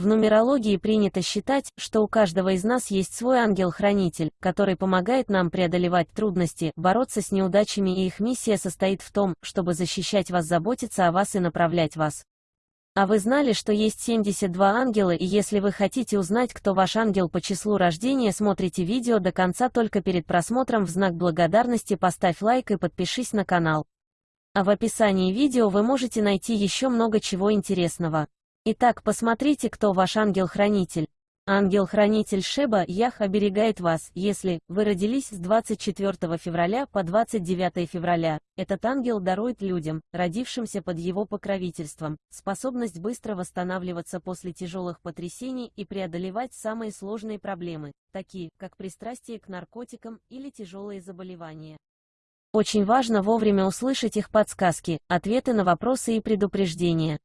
В нумерологии принято считать, что у каждого из нас есть свой ангел-хранитель, который помогает нам преодолевать трудности, бороться с неудачами и их миссия состоит в том, чтобы защищать вас, заботиться о вас и направлять вас. А вы знали, что есть 72 ангела и если вы хотите узнать, кто ваш ангел по числу рождения, смотрите видео до конца только перед просмотром в знак благодарности поставь лайк и подпишись на канал. А в описании видео вы можете найти еще много чего интересного. Итак, посмотрите, кто ваш ангел-хранитель. Ангел-хранитель Шеба Ях оберегает вас, если вы родились с 24 февраля по 29 февраля. Этот ангел дарует людям, родившимся под его покровительством, способность быстро восстанавливаться после тяжелых потрясений и преодолевать самые сложные проблемы, такие как пристрастие к наркотикам или тяжелые заболевания. Очень важно вовремя услышать их подсказки, ответы на вопросы и предупреждения.